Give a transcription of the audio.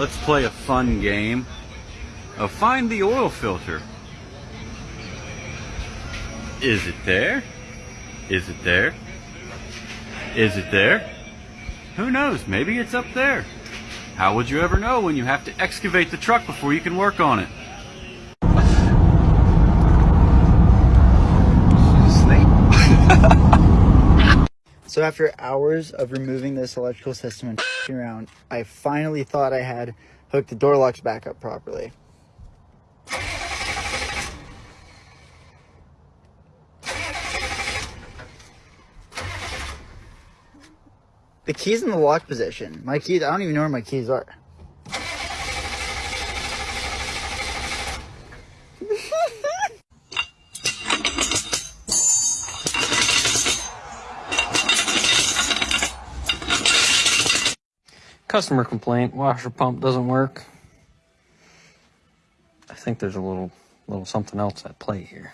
let's play a fun game of find the oil filter. Is it there? Is it there? Is it there? Who knows? Maybe it's up there. How would you ever know when you have to excavate the truck before you can work on it? So after hours of removing this electrical system and around, I finally thought I had hooked the door locks back up properly. The key's in the lock position. My keys, I don't even know where my keys are. Customer complaint, washer pump doesn't work. I think there's a little little something else at play here.